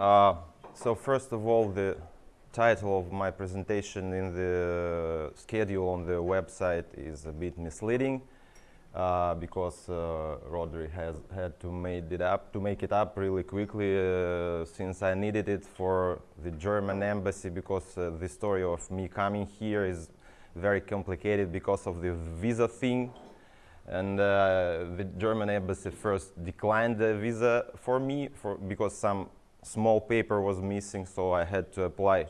Uh, so first of all, the title of my presentation in the schedule on the website is a bit misleading uh, because uh, Rodri has had to make it up to make it up really quickly uh, since I needed it for the German embassy because uh, the story of me coming here is very complicated because of the visa thing. And uh, the German embassy first declined the visa for me for because some small paper was missing so I had to apply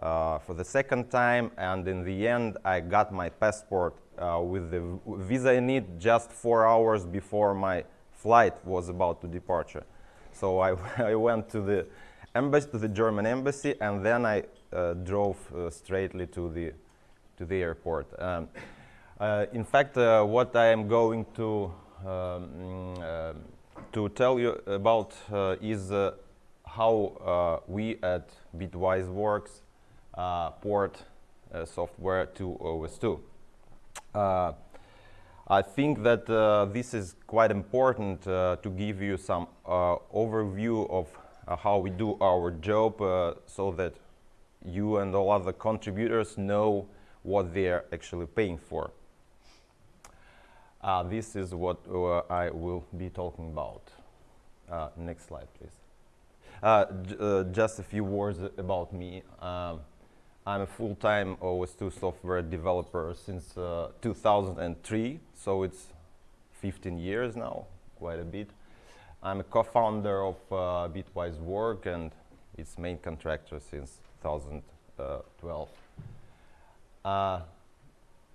uh, for the second time and in the end I got my passport uh, with the visa in it just four hours before my flight was about to departure. So I, I went to the embassy, to the German embassy, and then I uh, drove uh, straightly to the to the airport. Um, uh, in fact, uh, what I am going to um, uh, to tell you about is how we at Bitwise Works port software to OS2. Uh, I think that uh, this is quite important uh, to give you some uh, overview of uh, how we do our job uh, so that you and all other contributors know what they're actually paying for. this is what I will be talking about. next slide, please. Just a few words about me. Um, I'm a full-time OS2 software developer since uh, 2003, so it's 15 years now, quite a bit. I'm a co-founder of uh, Bitwise Work and its main contractor since 2012. Uh,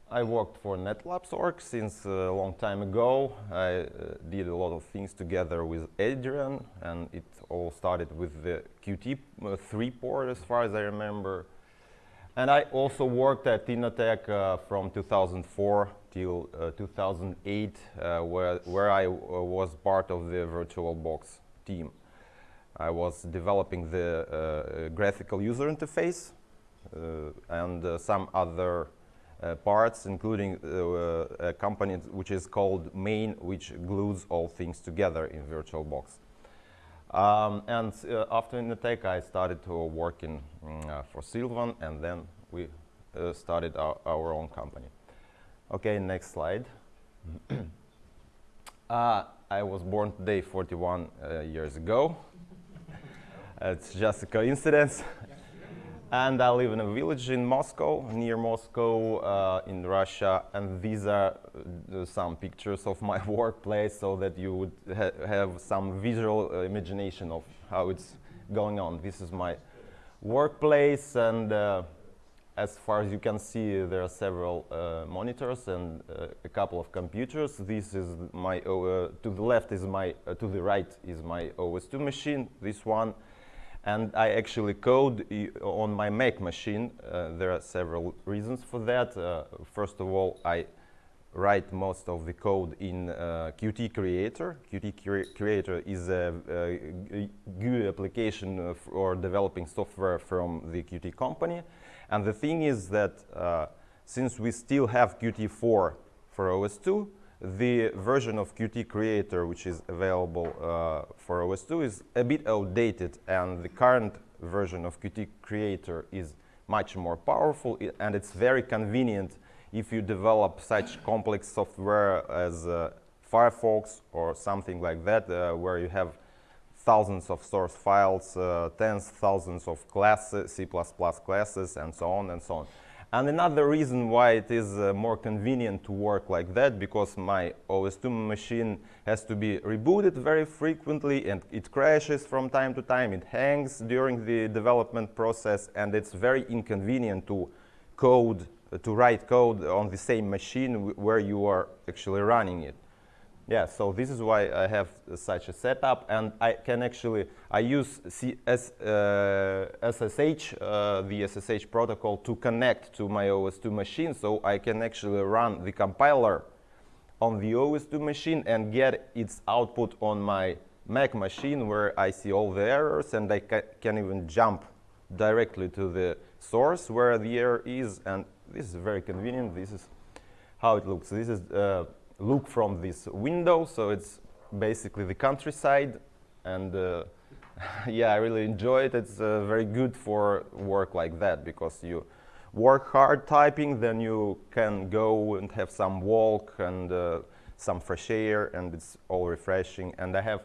I worked for NetLabs.org since a long time ago. I uh, did a lot of things together with Adrian, and it all started with the Qt3 port, as far as I remember. And I also worked at Innotek uh, from 2004 till uh, 2008, uh, where, where I uh, was part of the VirtualBox team. I was developing the uh, graphical user interface uh, and some other parts, including a company which is called Main, which glues all things together in VirtualBox. Um, and uh, after Innotek, I started to work in, mm, uh, for Silvan, and then we uh, started our, our, own company. Okay, next slide. Uh, I was born today 41 uh, years ago. it's just a coincidence. And I live in a village in Moscow, near Moscow, uh, in Russia. And these are uh, some pictures of my workplace so that you would ha have some visual uh, imagination of how it's going on. This is my workplace. And uh, as far as you can see, there are several uh, monitors and a couple of computers. This is my, to the left is my, to the right is my OS2 machine, this one. And I actually code on my Mac machine. Uh, there are several reasons for that. Uh, first of all, I write most of the code in uh, Qt Creator. Qt Cre Creator is a, a, GUI application for developing software from the Qt company. And the thing is that uh, since we still have Qt4 for OS2, the version of Qt Creator which is available uh, for OS2 is a bit outdated and the current version of Qt Creator is much more powerful and it's very convenient if you develop such complex software as uh, Firefox or something like that uh, where you have thousands of source files, uh, tens thousands of classes, C++ classes and so on and so on. And another reason why it is uh, more convenient to work like that, because my OS2 machine has to be rebooted very frequently and it crashes from time to time, it hangs during the development process and it's very inconvenient to code, uh, to write code on the same machine where you are actually running it. Yeah, so this is why I have such a setup, and I can actually, I use CS, uh, SSH, uh, the SSH protocol to connect to my OS2 machine, so I can actually run the compiler on the OS2 machine and get its output on my Mac machine where I see all the errors and I ca can even jump directly to the source where the error is, and this is very convenient. This is how it looks. This is uh, look from this window. So it's basically the countryside and uh, yeah, I really enjoy it. It's uh, very good for work like that because you work hard typing, then you can go and have some walk and uh, some fresh air, and it's all refreshing. And I have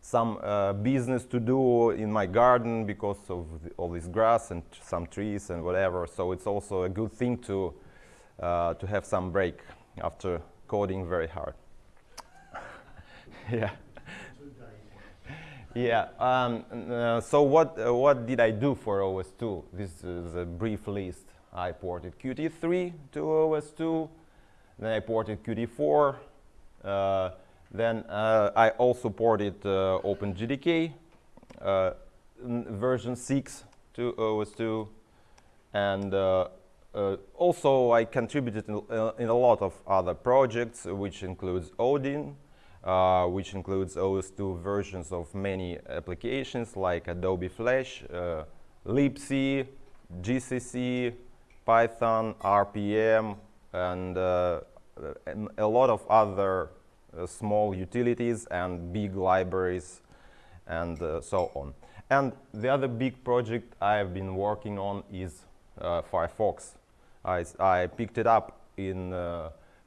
some uh, business to do in my garden because of the, all this grass and some trees and whatever. So it's also a good thing to uh, to have some break after coding very hard. yeah. Yeah. Um, uh, so what uh, what did I do for OS2? This is a brief list. I ported Qt3 to OS2. Then I ported Qt4. Uh, then uh, I also ported uh, OpenJDK uh, version 6 to OS2. And also I contributed in, in, a lot of other projects, which includes Odin, uh, which includes OS2 versions of many applications like Adobe Flash, uh, libc, GCC, Python, RPM, and, uh, and a lot of other uh, small utilities and big libraries and uh, so on. And the other big project I've been working on is uh, Firefox. I, I, picked it up in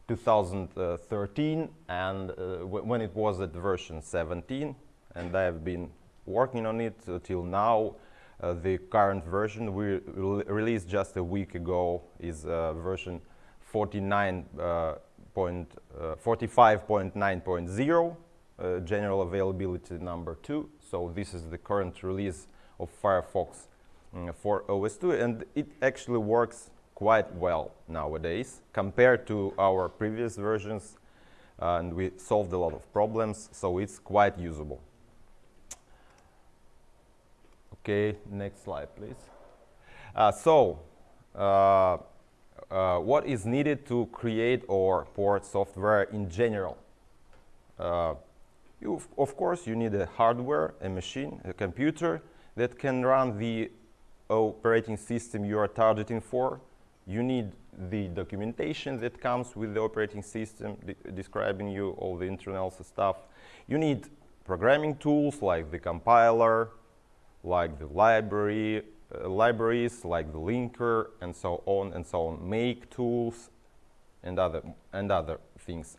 2013 and uh, when it was at version 17 and I have been working on it till now. Uh, the current version we re released just a week ago is uh, version 45.9.0, uh, general availability number 2. So this is the current release of Firefox mm, for OS2 and it actually works quite well nowadays compared to our previous versions and we solved a lot of problems so it's quite usable. Okay next slide please. Uh, so uh, uh what is needed to create or port software in general? Uh, you, of course you need a hardware a machine a computer that can run the operating system you are targeting for you need the documentation that comes with the operating system de describing you all the internal stuff. You need programming tools like the compiler, like the library, uh, libraries, like the linker, and so on and so on, make tools, and other, and other things.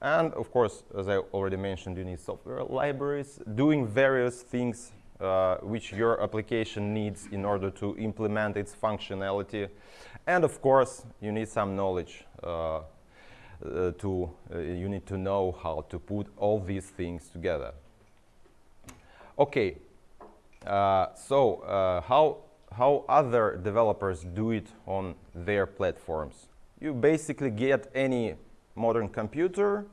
And of course, as I already mentioned, you need software libraries doing various things uh, which your application needs in order to implement its functionality. And of course, you need some knowledge uh, uh, to, uh, you need to know how to put all these things together. Okay, uh, so uh, how, how other developers do it on their platforms? You basically get any modern computer,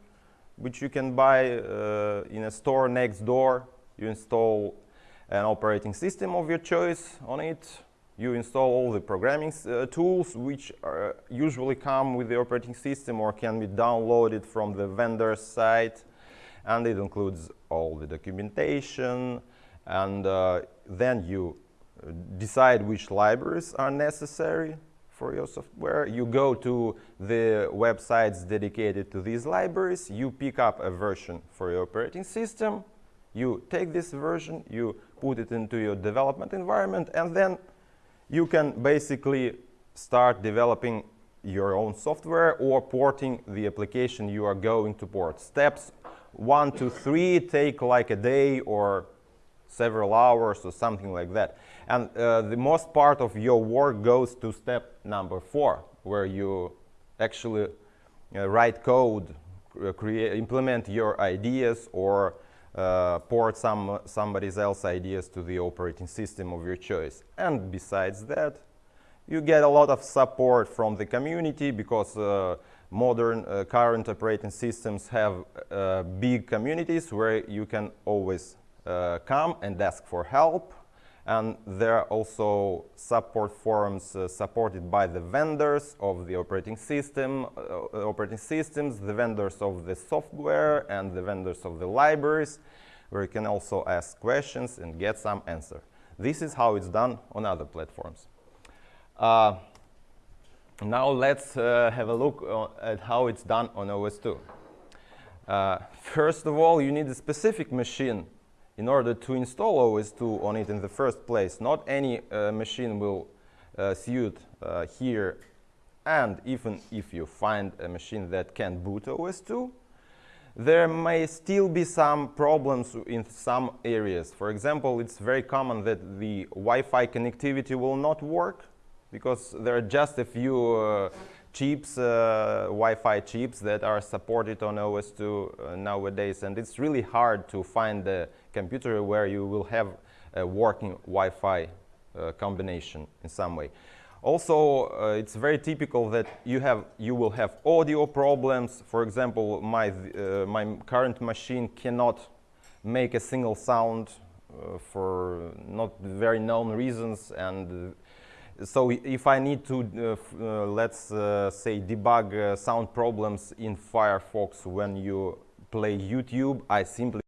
which you can buy uh, in a store next door. You install an operating system of your choice on it, you install all the programming uh, tools which are, usually come with the operating system or can be downloaded from the vendor's site. And it includes all the documentation. And uh, then you uh, decide which libraries are necessary for your software. You go to the websites dedicated to these libraries, you pick up a version for your operating system, you take this version, you put it into your development environment. And then you can basically start developing your own software or porting the application you are going to port. Steps one to three take like a day or several hours or something like that. And uh, the most part of your work goes to step number four, where you actually uh, write code, uh, create, implement your ideas or port some somebody else's ideas to the operating system of your choice. And besides that, you get a lot of support from the community because uh, modern uh, current operating systems have uh, big communities where you can always uh, come and ask for help and there are also support forums uh, supported by the vendors of the operating system, uh, operating systems, the vendors of the software, and the vendors of the libraries, where you can also ask questions and get some answer. This is how it's done on other platforms. Uh, now let's uh, have a look at how it's done on OS2. Uh, first of all, you need a specific machine in order to install OS2 on it in the first place, not any uh, machine will uh, suit uh, here. And even if you find a machine that can boot OS2, there may still be some problems in some areas. For example, it's very common that the Wi-Fi connectivity will not work because there are just a few uh, chips, uh, Wi-Fi chips that are supported on OS2 uh, nowadays, and it's really hard to find the computer where you will have a working Wi-Fi uh, combination in some way. Also, uh, it's very typical that you have you will have audio problems. For example, my uh, my current machine cannot make a single sound uh, for not very known reasons, and so if I need to, uh, uh, let's uh, say, debug uh, sound problems in Firefox when you play YouTube, I simply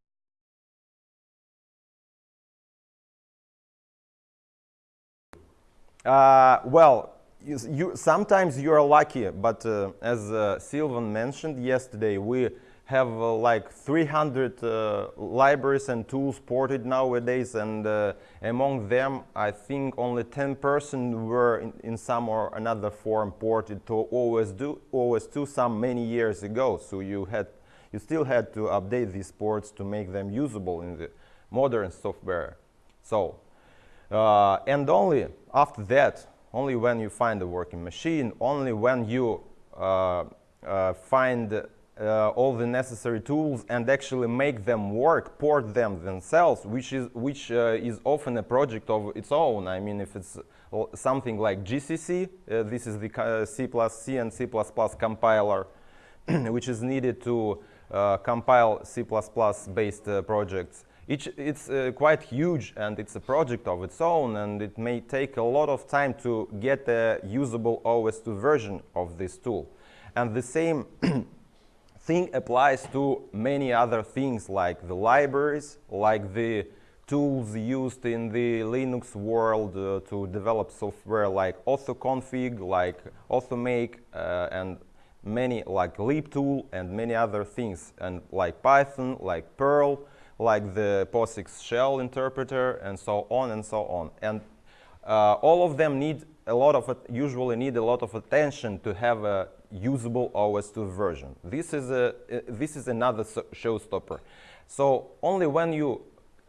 uh, well, you, you, sometimes you are lucky, but as Silvan mentioned yesterday, we have uh, like 300 uh, libraries and tools ported nowadays and uh, among them I think only 10% were in, in, some or another form ported to OS2, OS2 some many years ago. So you had you still had to update these ports to make them usable in the modern software. So uh, and only after that only when you find a working machine only when you uh, uh, find uh, all the necessary tools and actually make them work, port them themselves, which is which uh, is often a project of its own. I mean, if it's something like GCC, uh, this is the uh, C++ C and C++ compiler, which is needed to uh, compile C++-based uh, projects. It's quite huge and it's a project of its own and it may take a lot of time to get a usable OS2 version of this tool. And the same thing applies to many other things like the libraries, like the tools used in the Linux world uh, to develop software like AutoConfig, like AutoMake, uh, and many like libtool and many other things, and like Python, like Perl, like the POSIX shell interpreter, and so on and so on. And uh, all of them need a lot of it usually need a lot of attention to have a usable OS2 version. This is, a, this is another showstopper. So only when you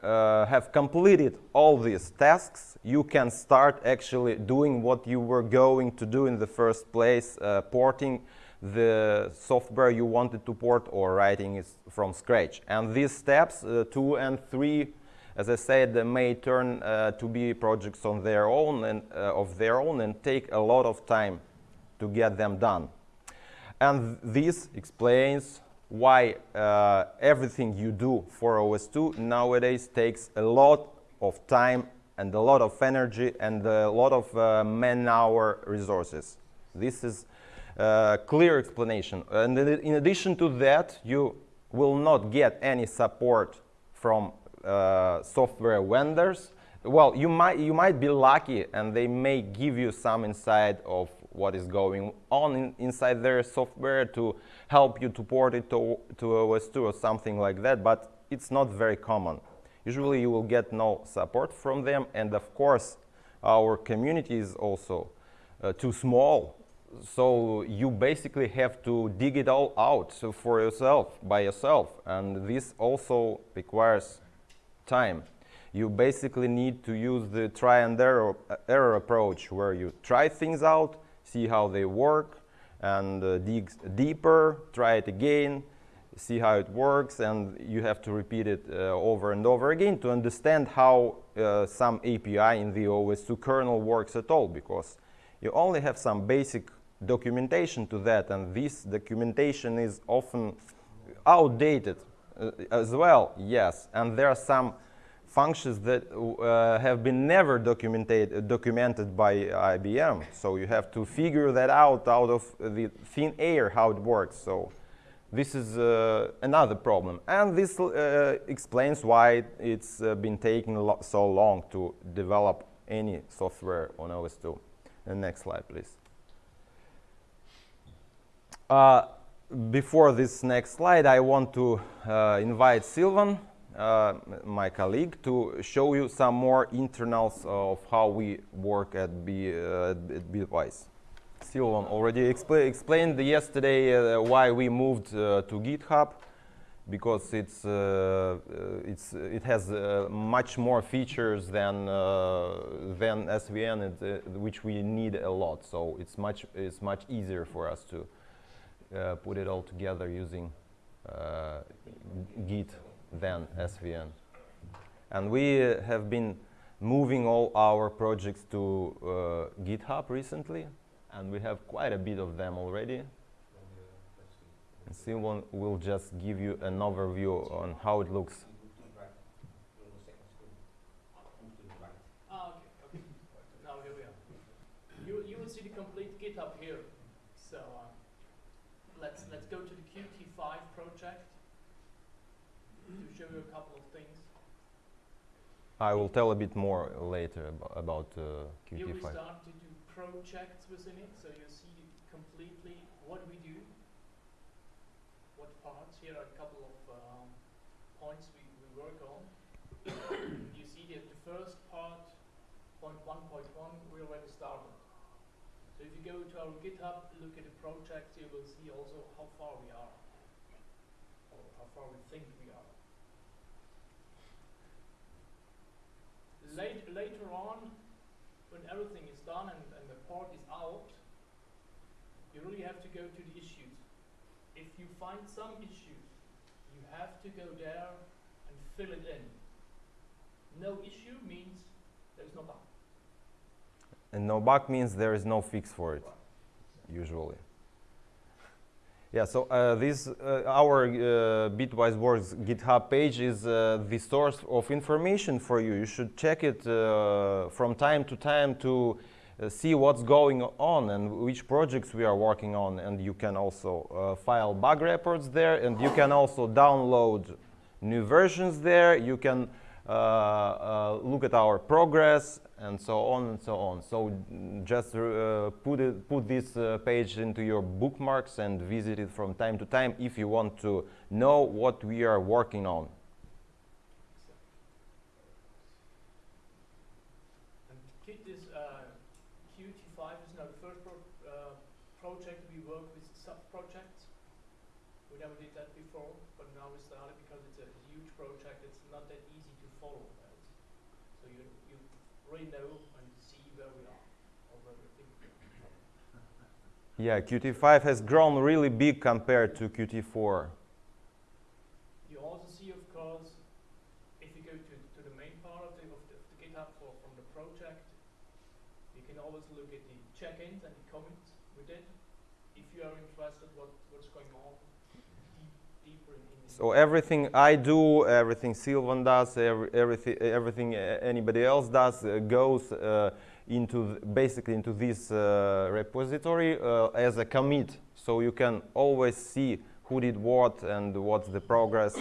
uh, have completed all these tasks, you can start actually doing what you were going to do in the first place, uh, porting the software you wanted to port or writing it from scratch. And these steps, uh, two and three, as I said, they may turn uh, to be projects on their own and uh, of their own and take a lot of time to get them done. And this explains why uh, everything you do for OS2 nowadays takes a lot of time and a lot of energy and a lot of uh, man-hour resources. This is a clear explanation. And in addition to that, you will not get any support from uh, software vendors. Well, you might, you might be lucky and they may give you some insight of what is going on in, inside their software to help you to port it to, to OS2 or something like that, but it's not very common. Usually you will get no support from them, and of course, our community is also uh, too small, so you basically have to dig it all out for yourself, by yourself, and this also requires time. You basically need to use the try and error, error approach, where you try things out, see how they work, and uh, dig deeper, try it again, see how it works, and you have to repeat it uh, over and over again to understand how uh, some API in the OS2 kernel works at all, because you only have some basic documentation to that, and this documentation is often outdated as well, yes, and there are some functions that uh, have been never documented, documented by IBM. So you have to figure that out out of the thin air how it works. So this is uh, another problem. And this uh, explains why it's uh, been taking so long to develop any software on OS2. The next slide, please. Before this next slide, I want to uh, invite Silvan uh, my colleague, to show you some more internals of how we work at, B, uh, at Bitwise. Silvan already expl explained yesterday uh, why we moved uh, to GitHub because it's, uh, it's, it has much more features than, than SVN, which we need a lot. So it's much, it's much easier for us to Uh, put it all together using uh, Git than SVN. And we uh, have been moving all our projects to uh, GitHub recently, and we have quite a bit of them already. And Simon will just give you an overview on how it looks. Ah, okay, okay. Now here we are. You, you will see the complete GitHub here. So uh, let's, let's go to the Qt5 project to show you a couple of things. I will tell a bit more later about, about uh, Qt5. Here we start to do projects within it, so you see completely what we do, what parts. Here are a couple of um, points we, we work on. you see that the first part, point 1.1, we already started. So if you go to our GitHub, look at the project, you will see also how far we are, or how far we think we are. Late, later on, when everything is done and, and the part is out, you really have to go to the issues. If you find some issues, you have to go there and fill it in. No issue means there's no bug. And no bug means there is no fix for it, usually. Yeah, so uh, this uh, our uh, Bitwise Works GitHub page is uh, the source of information for you. You should check it uh, from time to time to uh, see what's going on and which projects we are working on. And you can also file bug reports there, and you can also download new versions there. You can look at our progress and so on and so on. So just uh, put, it, put this uh, page into your bookmarks and visit it from time to time if you want to know what we are working on. And this uh, Qt5 is now the first pro uh, project we work with sub-projects. We never did that before, but now we started because it's a huge project. It's not that easy to follow. So you, you really know and see where we are or where we think we are. Yeah, Qt5 has grown really big compared to Qt4. You also see, of course, if you go to, to the main part of the, of the, the GitHub for, from the project, you can always look at the check-ins and the comments we did. If you are interested what, what's going on deeper in this? so everything I do, everything Silvan does, every, everything, everything anybody else does uh, goes uh, into basically into this uh, repository uh, as a commit. So you can always see who did what and what's the progress,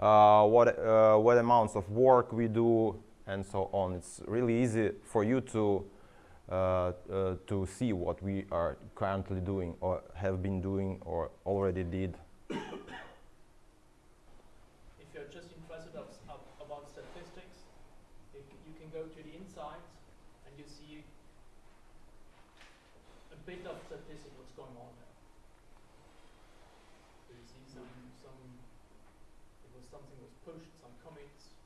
uh, what, uh, what amounts of work we do, and so on. It's really easy for you to to see what we are currently doing or have been doing or already did. bit of statistic what's going on there. So you see some, some, it was something was pushed, some commits.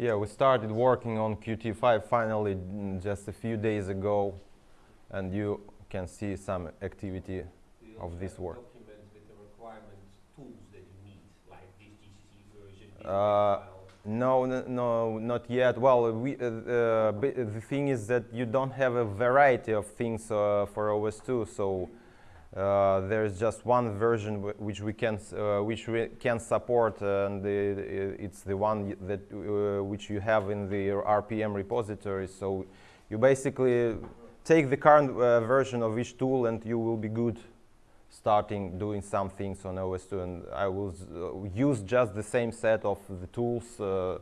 Yeah, we started working on Qt5 finally mm, just a few days ago, and you can see some activity of this work. Documents with the requirements, tools that you need, like this uh, no, no, not yet. Well, we, uh, uh, the thing is that you don't have a variety of things uh, for OS2, so uh, there's just one version which we can uh, which we can support, and it's the one that uh, which you have in the RPM repository. So you basically take the current version of each tool, and you will be good starting doing some things on OS2 and I will uh, use just the same set of the tools uh,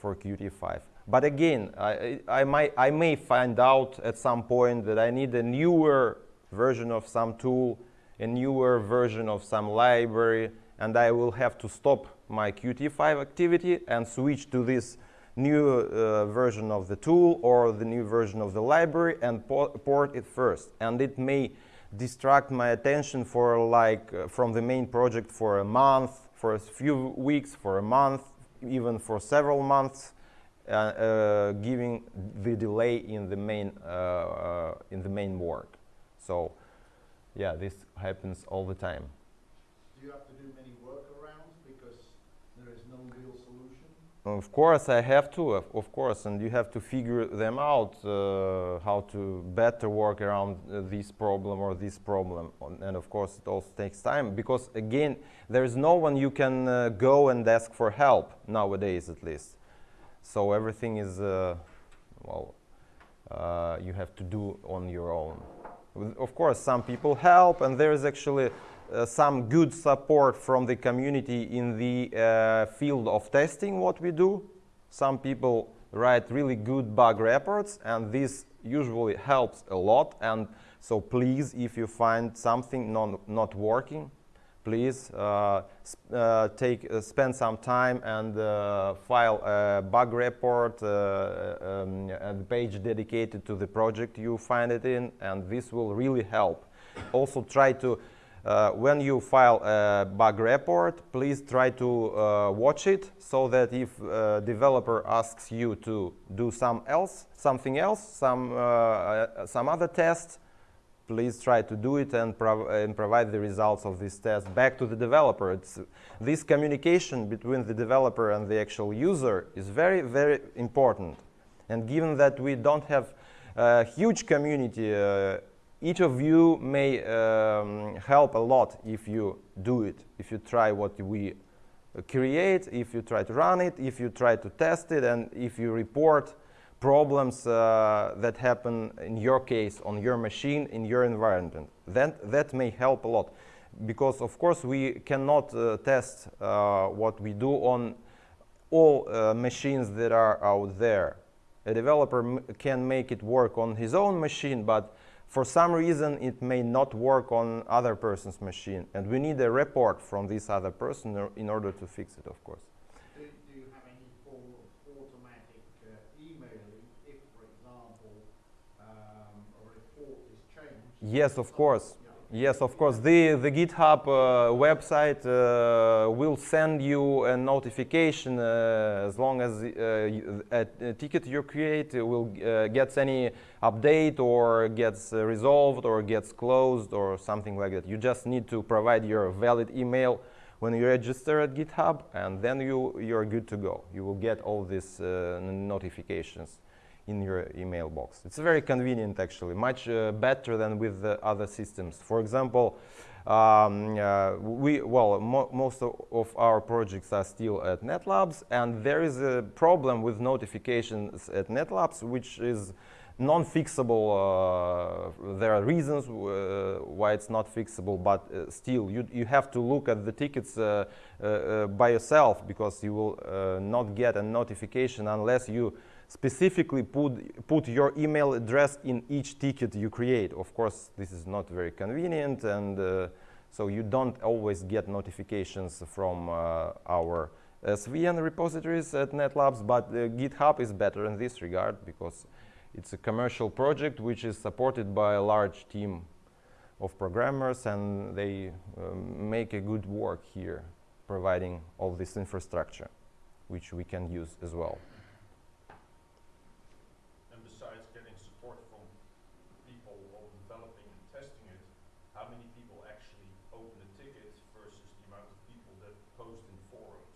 for Qt5. But again, I, I, might, I may find out at some point that I need a newer version of some tool, a newer version of some library, and I will have to stop my Qt5 activity and switch to this new uh, version of the tool or the new version of the library and po port it first. And it may distract my attention for like uh, from the main project for a month, for a few weeks, for a month, even for several months, uh, uh, giving the delay in the main uh, uh, in the main work. So, yeah, this happens all the time. Do you have to do many workarounds because there is no real solution? Of course, I have to, of, of course, and you have to figure them out uh, how to better work around uh, this problem or this problem. On- And of course, it also takes time because, again, there is no one you can uh, go and ask for help nowadays, at least. So everything is, uh, well, uh, you have to do on your own. Of course, some people help, and there is actually uh, some good support from the community in the uh, field of testing what we do. Some people write really good bug reports, and this usually helps a lot. And so, please, if you find something non not working, please uh, uh, take uh, spend some time and file a bug report um, and page dedicated to the project you find it in and this will really help. Also try to uh, when you file a bug report please try to uh, watch it so that if uh, developer asks you to do some else something else some uh, some other test please try to do it and, prov- and provide the results of this test back to the developer. It's, this communication between the developer and the actual user is very, very important. And given that we don't have a huge community, uh, each of you may um, help a lot if you do it, if you try what we create, if you try to run it, if you try to test it, and if you report problems uh, that happen in your case on your machine in your environment. That that may help a lot. Because of course we cannot uh, test uh, what we do on all uh, machines that are out there. A developer can make it work on his own machine but for some reason it may not work on other person's machine. And we need a report from this other person in order to fix it of course Do, do you have any form of automatic uh, emailing if, for example, um, a report is changed? Yes of course Yes, of course. The, the GitHub uh, website uh, will send you a notification uh, as long as uh, a, a ticket you create will uh, gets any update or gets uh, resolved or gets closed or something like that. You just need to provide your valid email when you register at GitHub, and then you you're good to go. You will get all these notifications in your email box. It's very convenient actually, much uh, better than with the other systems. For example, um, uh, we well mo- most of, our projects are still at NetLabs, and there is a problem with notifications at NetLabs, which is non-fixable. Uh, there are reasons uh, why it's not fixable, but uh, still, you you have to look at the tickets uh, uh, uh, by yourself because you will not get a notification unless you specifically put, put your email address in each ticket you create. Of course, this is not very convenient, and uh, so you don't always get notifications from uh, our SVN repositories at NetLabs, but uh, GitHub is better in this regard because it's a commercial project which is supported by a large team of programmers, and they um, make a good work here, providing all this infrastructure, which we can use as well. And besides getting support from people of developing and testing it, how many people actually open a ticket versus the amount of people that post in forums?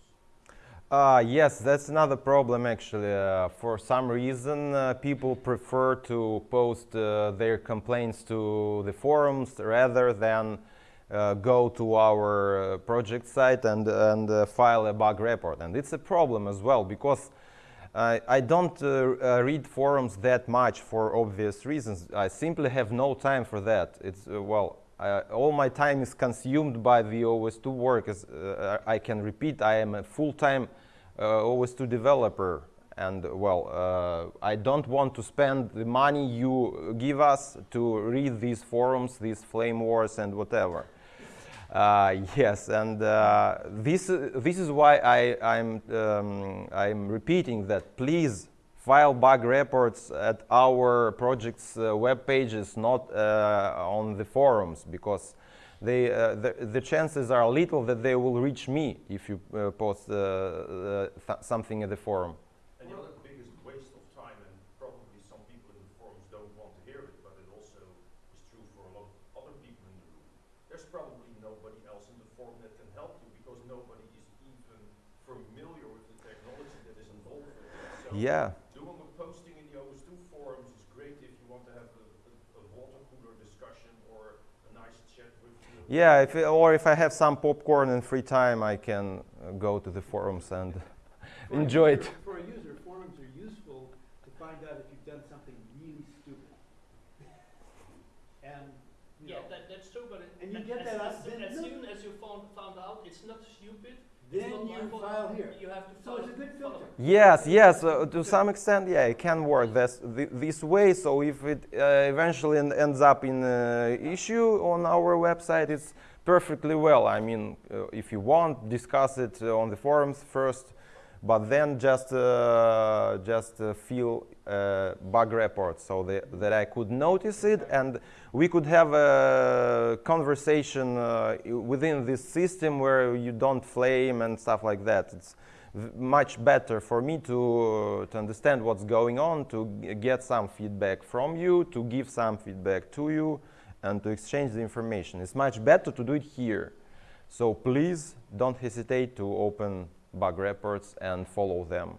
Uh, yes, that's another problem actually. Uh, for some reason, uh, people prefer to post uh, their complaints to the forums rather than uh, go to our uh, project site and, and file a bug report. And it's a problem as well because I don't read forums that much for obvious reasons. I simply have no time for that. It's well, uh, all my time is consumed by the OS2 work. As uh, I can repeat, I am a full-time OS2 developer, and well, uh, I don't want to spend the money you give us to read these forums, these flame wars, and whatever. Uh, yes, and uh, this, uh, this is why I, I'm, um, I'm repeating that please file bug reports at our project's uh, web pages, not uh, on the forums, because they, uh, the, the chances are little that they will reach me if you uh, post uh, uh, th something in the forum. And the other biggest waste of time, and probably some people in the forums don't want to hear it, but it also is true for a lot of other people in the room. There's probably nobody else in the forum that can help you because nobody is even familiar with the technology that is involved with it. So Yeah. doing a posting in the OS2 forums is great if you want to have a, a, a water cooler discussion or a nice chat with the Yeah, if, or if I have some popcorn and free time, I can uh, go to the forums and For enjoy user- it. For a user, forums are useful to find out if you've done something really stupid. And, you Yeah, know, that, that's true, but it, And you get that as, out- as, then as look- soon as you found, found out it's not stupid, it's then you file here. you have to So it's a good filter. Yes, yes, uh, to some extent, yeah, it can work this, this way. So if it uh, eventually ends up in uh, issue on our website, it's perfectly well. I mean, uh, if you want, discuss it uh, on the forums first, but then just uh, just uh, fill uh, bug reports so that, that I could notice it and we could have a conversation uh, within this system where you don't flame and stuff like that. It's much better for me to, to understand what's going on, to get some feedback from you, to give some feedback to you, and to exchange the information. It's much better to do it here. So please don't hesitate to open bug reports and follow them.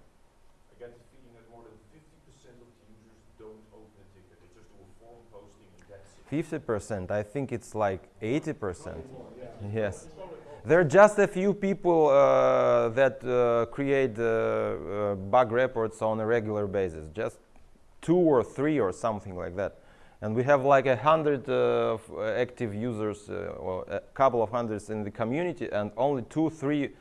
I get the feeling that more than 50% of the users don't open a ticket. They just do a forum posting and that's it. 50%, I think it's like 80%. yeah. Yes. There are just a few people uh, that uh, create uh, uh, bug reports on a regular basis, just two or three or something like that. And we have like a hundred uh, uh, active users, uh, or a couple of hundreds in the community, and only two, three,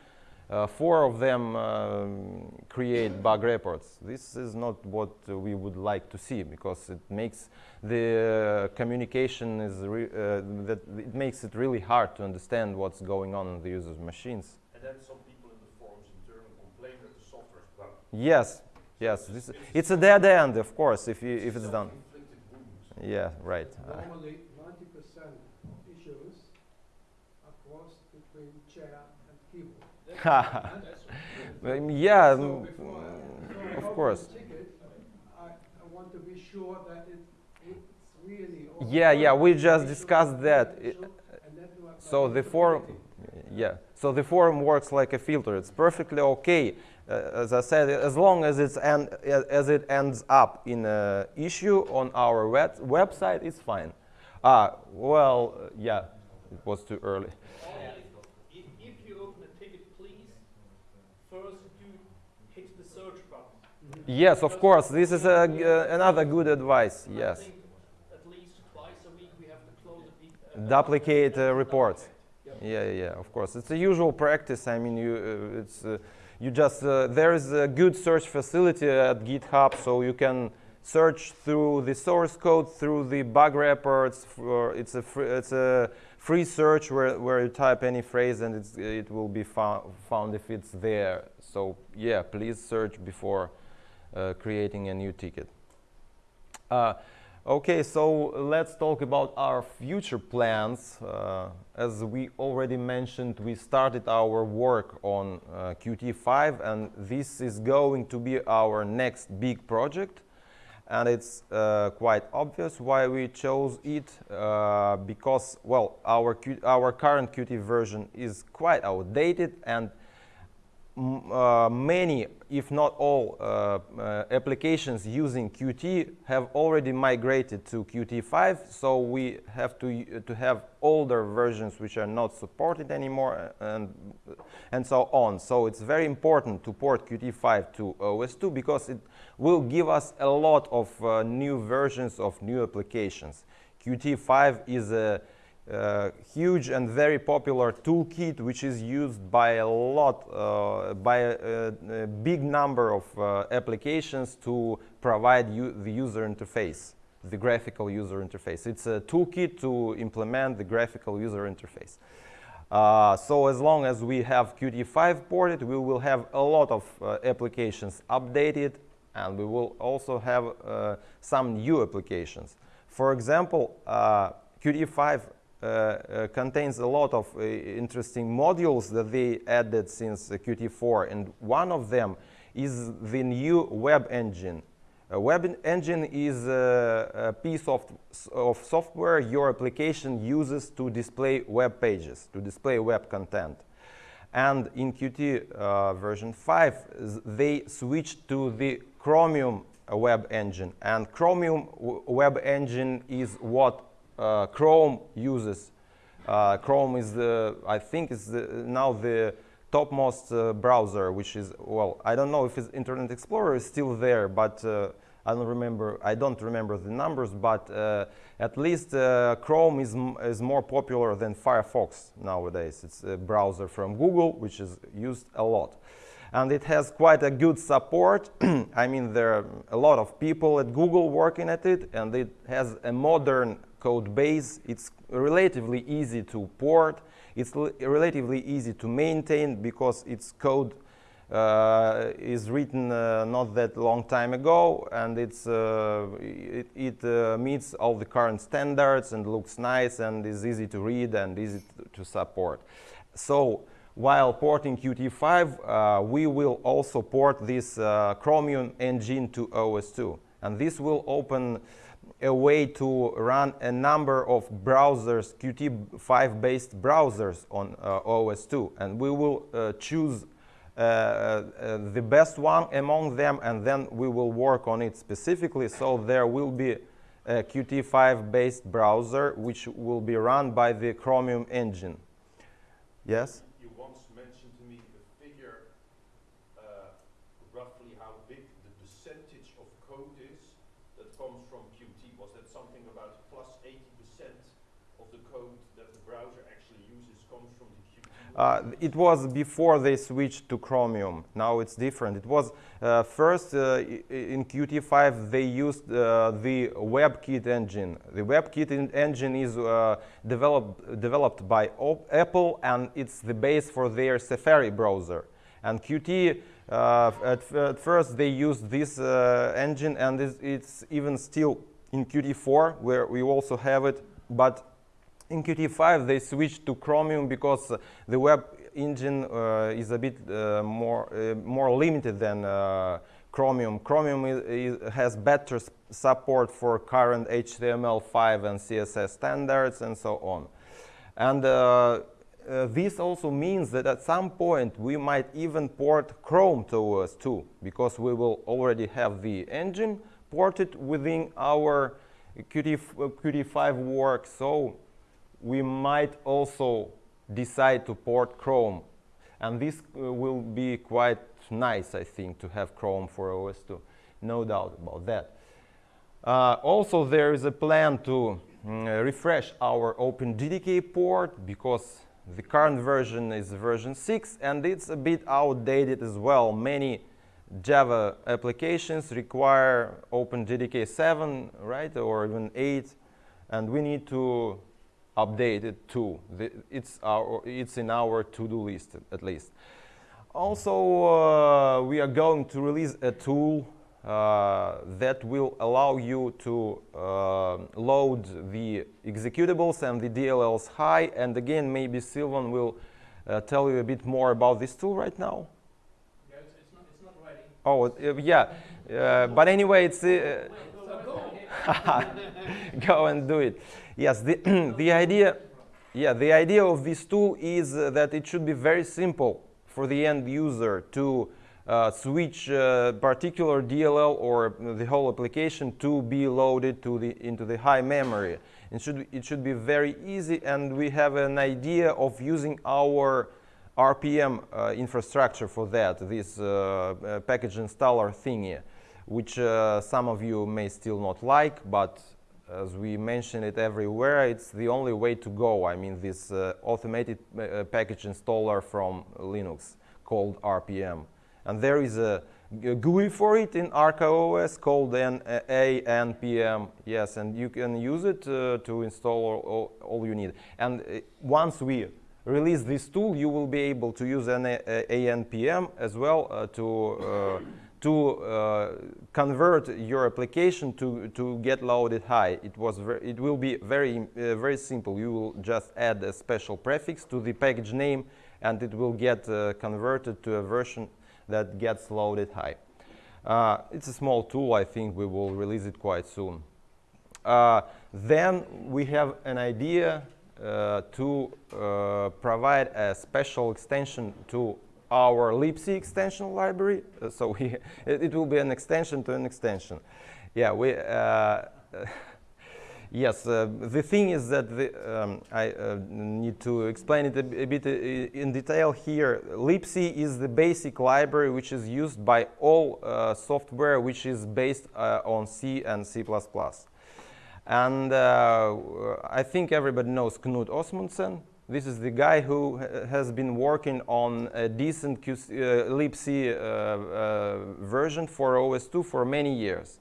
uh, four of them um, create bug reports. This is not what uh, we would like to see because it makes the uh, communication is re- uh, that it makes it really hard to understand what's going on in the user's machines. And then some people in the forums in turn complain that the software is bugged. Yes, yes, this, it's a dead end, of course, if you, if it's done. Yeah, right. Normally, ninety percent of issues are crossed between chair and keyboard. Um, yeah, So mm, mm, of course. ticket, I, I want to be sure that it, it's really. all Yeah, yeah, we just discussed that. issue, and then do I- So the forum, yeah. So the forum works like a filter. It's perfectly okay, uh, as I said, as long as it's en- a- as it ends up in an issue on our web- website, it's fine. Ah, well, yeah, it was too early. If, if you open a ticket, please, first do hit the search button. Yes, of course. This is a, uh, another good advice. Yes, duplicate uh, reports. Yeah, yeah, of course. It's a usual practice. I mean, you, uh, it's, uh, you just, uh, there is a good search facility at GitHub, so you can search through the source code, through the bug reports. It's, a free, it's a free search where, where you type any phrase and it will be fou- found if it's there. So, yeah, please search before creating a new ticket. Uh, Okay, so let's talk about our future plans. Uh, as we already mentioned, we started our work on uh, Qt5, and this is going to be our next big project. And it's uh, quite obvious why we chose it, uh, because, well, our, Q our current Qt version is quite outdated, and uh, many, if not all, uh, uh, applications using Qt have already migrated to Qt5, so we have to, to have older versions which are not supported anymore uh, and, and so on. So it's very important to port Qt5 to OS2 because it will give us a lot of uh, new versions of new applications. Qt5 is a uh, huge and very popular toolkit which is used by a lot, uh, by a, a big number of uh, applications to provide the user interface, the graphical user interface. It's a toolkit to implement the graphical user interface. Uh, so as long as we have Qt5 ported, we will have a lot of uh, applications updated and we will also have uh, some new applications. For example, uh, Qt5 uh, uh, contains a lot of uh, interesting modules that they added since Qt4 and one of them is the new web engine. A web engine is a, a piece of, of software your application uses to display web pages, to display web content. And in Qt uh, version 5, they switched to the Chromium uh, web engine. And Chromium web engine is what uh, Chrome uses. Uh, Chrome is the, I think, is the, now the topmost uh, browser, which is well, I don't know if it's Internet Explorer is still there, but uh, I don't remember. I don't remember the numbers, but uh, at least uh, Chrome is is more popular than Firefox nowadays. It's a browser from Google, which is used a lot. And it has quite a good support. I mean, there are a lot of people at Google working at it, and it has a modern code base. It's relatively easy to port. It's relatively easy to maintain because its code uh, is written uh, not that long time ago, and it's uh, it, it uh, meets all the current standards and looks nice and is easy to read and easy to, support. So while porting Qt5, uh, we will also port this uh, Chromium engine to OS2, and this will open a way to run a number of browsers, Qt5 based browsers on uh, OS2. And we will uh, choose uh, uh, the best one among them and then we will work on it specifically. So there will be a Qt5 based browser which will be run by the Chromium engine. Yes? You once mentioned to me a figure, uh, roughly how big the percentage of code is that comes from Qt. Was that something about plus 80% of the code that the browser actually uses comes from the Qt? Uh, it was before they switched to Chromium. Now it's different. It was uh, first uh, in Qt5 they used uh, the WebKit engine. The WebKit engine is uh, developed developed by Apple and it's the base for their Safari browser. And Qt uh, at, at first they used this engine and it's, it's even still in Qt4 where we also have it, but in Qt5, they switched to Chromium because the web engine uh, is a bit uh, more uh, more limited than Chromium. Chromium is, is, has better support for current HTML5 and CSS standards and so on. And uh, uh, this also means that at some point we might even port Chrome to OS2, because we will already have the engine ported within our Qt, uh, Qt5 work. So we might also decide to port Chrome. And this uh, will be quite nice, I think, to have Chrome for OS2. No doubt about that. Uh, also, there is a plan to mm, refresh our OpenJDK port because the current version is version 6 and it's a bit outdated as well. Many Java applications require OpenJDK 7, right, or even 8, and we need to update it too. The, it's, our, it's in our to-do list at least. Also, uh, we are going to release a tool uh, that will allow you to uh, load the executables and the DLLs high. And again, maybe Silvan will uh, tell you a bit more about this tool right now. Yeah, it's, it's not, it's not ready. Oh, yeah. Uh, but anyway, it's uh, go. and do it. Yes, the, the idea, yeah, the idea of this tool is that it should be very simple for the end user to uh, switch uh, particular DLL or the whole application to be loaded to the, into the high memory. It should, it should be very easy and we have an idea of using our RPM uh, infrastructure for that, this uh, uh, package installer thingy, which uh, some of you may still not like, but as we mention it everywhere, it's the only way to go. I mean, this uh, automated uh, package installer from Linux called RPM. And there is a GUI for it in ArcaOS called N- uh, ANPM. Yes, and you can use it uh, to install all, all, you need. And uh, once we release this tool, you will be able to use an ANPM as well uh, to to uh, convert your application to to get loaded high. It was it will be very uh, very simple. You will just add a special prefix to the package name, and it will get uh, converted to a version that gets loaded high. Uh, it's a small tool. I think we will release it quite soon. Uh, then we have an idea uh, to provide a special extension to our libc extension library. Uh, so we, it, it will be an extension to an extension. Yeah, we. Uh, Yes, uh, the thing is that the, um, I uh, need to explain it a bit uh, in detail here. libc is the basic library which is used by all software which is based on C and C++. And I think everybody knows Knut Osmundsen. This is the guy who has been working on a decent QC, uh, libc uh, uh, version for OS2 for many years.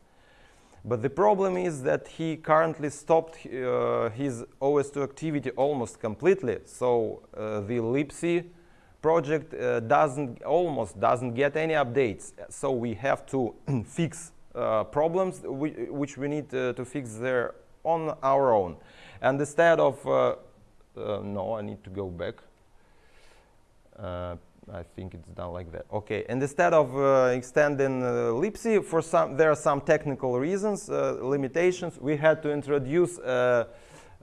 But the problem is that he currently stopped uh, his OS2 activity almost completely. So uh, the libc project uh, doesn't almost doesn't get any updates. So we have to fix uh, problems whi- which we need uh, to fix there on our own. And instead of no, I need to go back. Uh, I think it's done like that. Okay, and instead of uh, extending uh, libc, for some there are some technical reasons, uh, limitations. We had to introduce uh,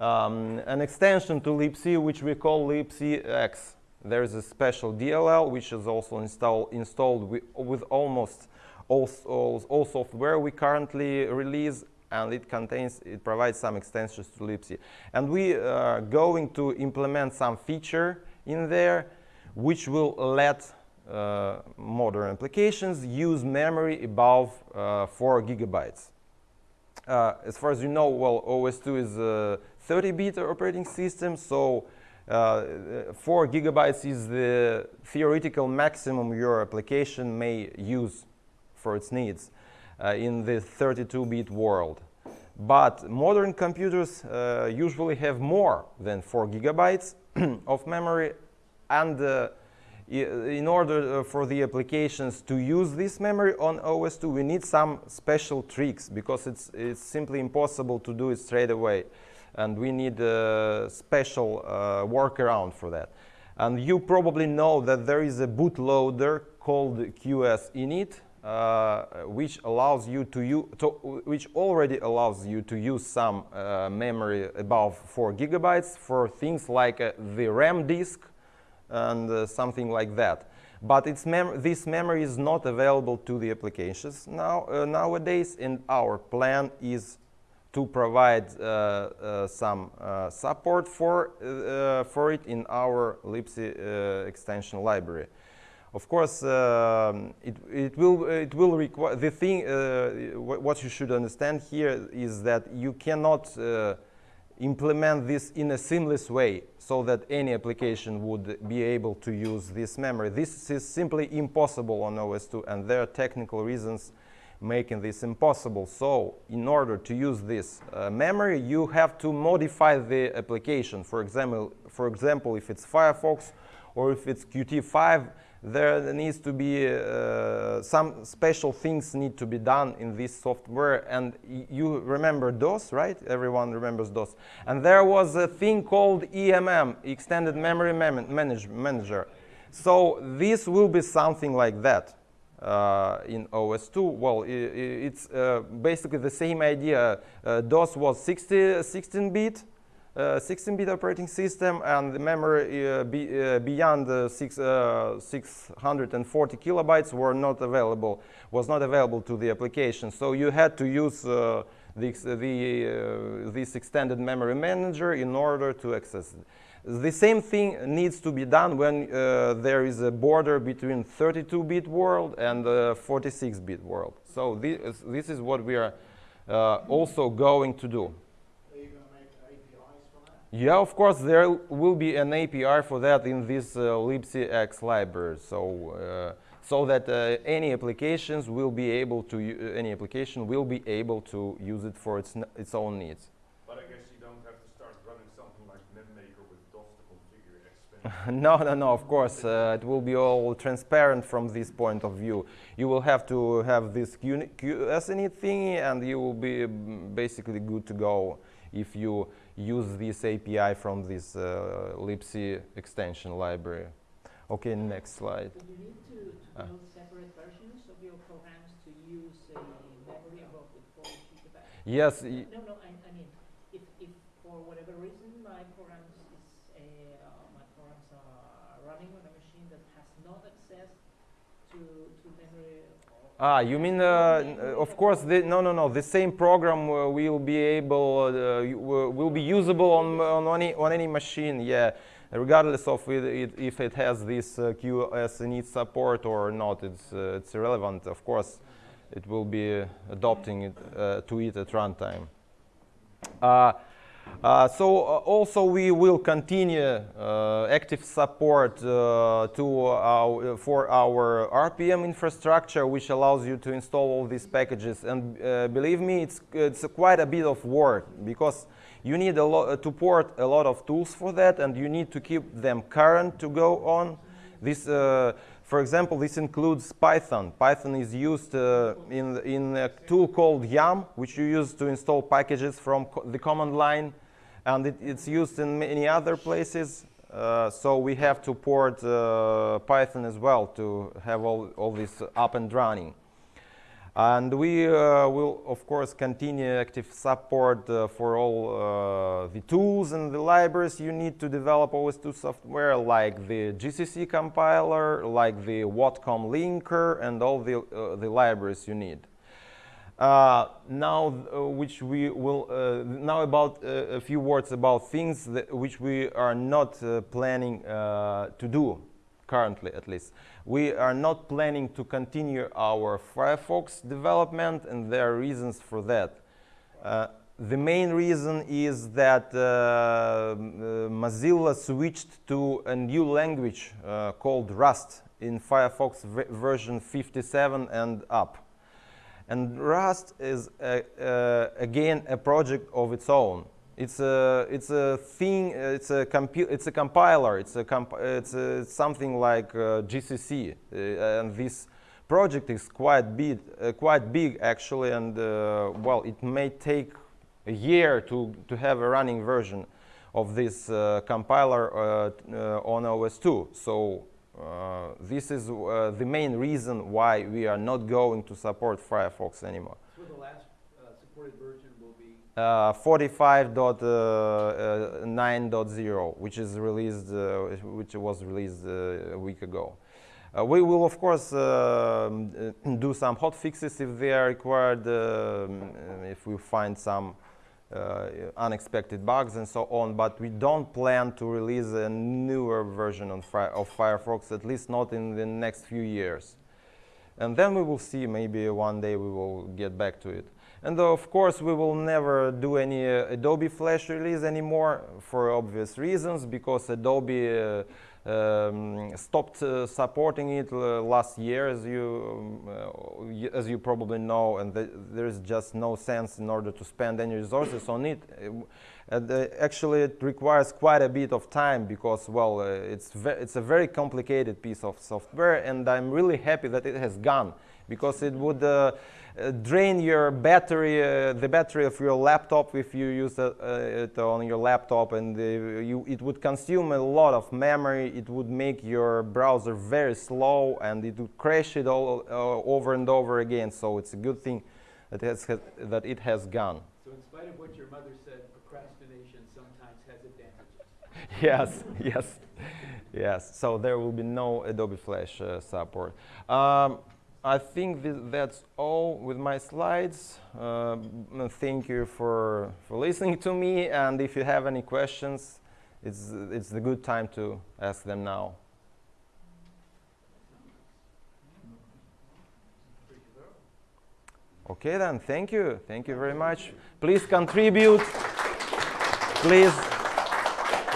um, an extension to libc, which we call libcx. There is a special DLL which is also install, installed wi- with almost all, all, all software we currently release, and it contains it provides some extensions to libc. And we are going to implement some feature in there which will let uh, modern applications use memory above uh, 4 gigabytes. Uh, as far as you know, well, OS2 is a 30-bit operating system, so uh, 4 gigabytes is the theoretical maximum your application may use for its needs uh, in the 32-bit world. But modern computers uh, usually have more than 4 gigabytes of memory and uh, in order uh, for the applications to use this memory on OS2, we need some special tricks because it's, it's simply impossible to do it straight away. And we need a special uh, workaround for that. And you probably know that there is a bootloader called QSINIT, uh, which allows you to use, to, which already allows you to use some uh, memory above 4 gigabytes for things like uh, the RAM disk and uh, something like that. But mem this memory is not available to the applications now uh, nowadays, and our plan is to provide uh, uh, some uh, support for uh, for it in our uh, extension library. Of course, um, it, it will it will require the thing. Uh, what you should understand here is that you cannot uh, implement this in a seamless way so that any application would be able to use this memory. This is simply impossible on OS2, and there are technical reasons making this impossible. So, in order to use this uh, memory, you have to modify the application. For example, for example, if it's Firefox or if it's Qt5, there needs to be uh, some special things need to be done in this software. And you remember DOS, right? Everyone remembers DOS. And there was a thing called EMM, Extended Memory Mem- Manage- Manager. So this will be something like that uh, in OS2. Well, it's uh, basically the same idea. Uh, DOS was 60, 16-bit, uh, 16-bit operating system, and the memory uh, be, uh, beyond uh, six, uh, 640 kilobytes were not available. Was not available to the application. So you had to use uh, the, uh, this extended memory manager in order to access it. The same thing needs to be done when uh, there is a border between 32-bit world and 46-bit world. So this, this is what we are uh, also going to do. Are you going to make APIs for that? Yeah, of course, there will be an API for that in this uh, libcx library. So, uh, so that uh, any applications will be able to any application will be able to use it for its n- its own needs. But I guess you don't have to start running something like MemMaker with DOS to configure no, no, no, of course, uh, it will be all transparent from this point of view. You will have to have this QSINIT thingy and you will be mm, basically good to go if you use this API from this uh, libc extension library. Okay, next slide. Do you need to, to Ah. build separate versions of your programs to use a memory above the 4 gigabyte? Yes, No, no, I, I mean, if, if for whatever reason my programs is, uh, uh, my programs are running on a machine that has not access to, to memory or Ah, you mean, uh, uh, of course, the, no, no, no, the same program uh, will be able, uh, will will be usable on, on, any, on any machine, yeah, regardless of it, it, if it has this uh, QSINIT support or not, it's, uh, it's irrelevant, of course, it will be uh, adopting it uh, to it at runtime. Uh, so uh, also we will continue uh, active support uh, to our, for our RPM infrastructure, which allows you to install all these packages. And uh, believe me, it's it's quite a bit of work because you need a lot to port a lot of tools for that, and you need to keep them current to go on. This, uh, for example, this includes Python. Python is used uh, in, in a tool called YUM, which you use to install packages from co the command line, and it, it's used in many other places. Uh, so we have to port uh, Python as well to have all, all this up and running. And we uh, will, of course, continue active support uh, for all uh, the tools and the libraries you need to develop OS2 software, like the GCC compiler, like the Watcom linker, and all the, the libraries you need. Uh, now, uh, which we will uh, now about a few words about things which we are not planning to do currently, at least. We are not planning to continue our Firefox development, and there are reasons for that. Uh, the main reason is that uh, uh, Mozilla switched to a new language uh, called Rust in Firefox version 57 and up. And Rust is uh, uh, again a project of its own. It's a it's a thing. uh, It's a it's a compiler. It's a comp- it's, a, it's something like uh, GCC. Uh, and this project is quite big, uh, quite big actually. And uh, well, it may take a year to to have a running version of this uh, compiler uh, uh, on OS2. So uh, this is uh, the main reason why we are not going to support Firefox anymore. So the last uh, supported version will be, Uh, 45.9.0, which is released, uh, which was released uh, a week ago. Uh, we will, of course, um, uh, do some hot fixes if they are required, um, if we find some uh, unexpected bugs and so on, but we don't plan to release a newer version of Firefox, at least not in the next few years. And then we will see, maybe one day we will get back to it. And of course, we will never do any uh, Adobe Flash release anymore for obvious reasons, because Adobe uh, um, stopped uh, supporting it uh, last year, as you, um, uh, as you probably know, and th- there is just no sense in order to spend any resources on it. Uh, actually, it requires quite a bit of time because, well, it's, it's a very complicated piece of software, and I'm really happy that it has gone because it would drain your battery, uh, the battery of your laptop if you use uh, it on your laptop, and uh, you, it would consume a lot of memory. It would make your browser very slow, and it would crash it all uh, over and over again. So it's a good thing that, it has, that it has gone. so in spite of what your mother said, procrastination sometimes has advantages. yes, yes, yes. So there will be no Adobe Flash uh, support. Um, I think th- that's all with my slides. Um, thank you for, for listening to me, and if you have any questions, it's, it's the good time to ask them now. Okay then, thank you. Thank you very much. Please contribute. Please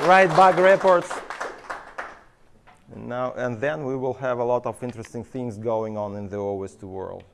write bug reports. And now and then we will have a lot of interesting things going on in the OS2 world.